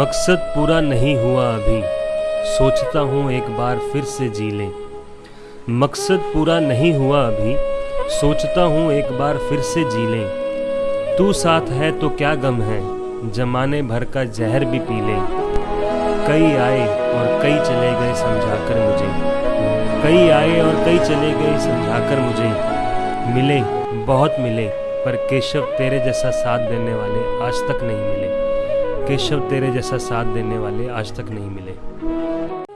मकसद पूरा नहीं हुआ अभी। सोचता हूँ एक बार फिर से जी लें। मकसद पूरा नहीं हुआ अभी। सोचता हूँ एक बार फिर से जी लें। तू साथ है तो क्या गम है? जमाने भर का जहर भी पी लें। कई आए और कई चले गए समझाकर मुझे। कई आए और कई चले गए समझाकर मुझे। मिले, बहुत मिले। पर केशव तेरे जैसा साथ देने वाले आज तक नहीं मिले। केशव तेरे जैसा साथ देने वाले आज तक नहीं मिले।